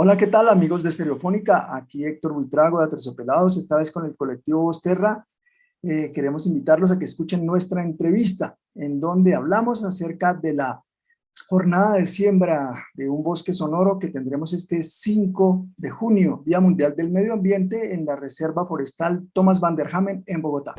Hola, ¿qué tal amigos de Estereofónica? Aquí Héctor Buitrago de Aterciopelados, esta vez con el colectivo Vosterra. Eh, queremos invitarlos a que escuchen nuestra entrevista, en donde hablamos acerca de la jornada de siembra de un bosque sonoro que tendremos este 5 de junio, Día Mundial del Medio Ambiente, en la Reserva Forestal Thomas van der Hamen en Bogotá.